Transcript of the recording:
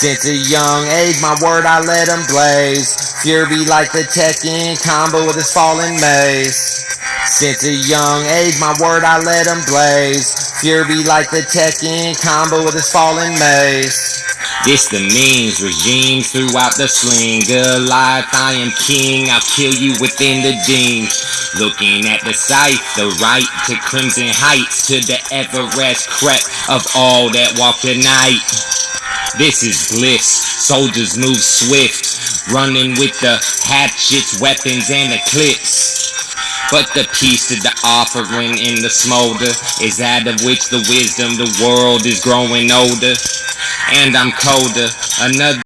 Since a young age, my word I let him blaze. Fury like the Tekken combo with his falling mace. Since a young age, my word I let him blaze. Fury like the Tekken combo with his falling mace. This the means, regime throughout the sling. Alive, I am king, I'll kill you within the deems. Looking at the sight, the right to crimson heights, to the Everest crest of all that walk the night. This is bliss, soldiers move swift, running with the hatchets, weapons, and the clips. But the piece to the offering in the smolder is that of which the wisdom the world is growing older. And I'm colder, another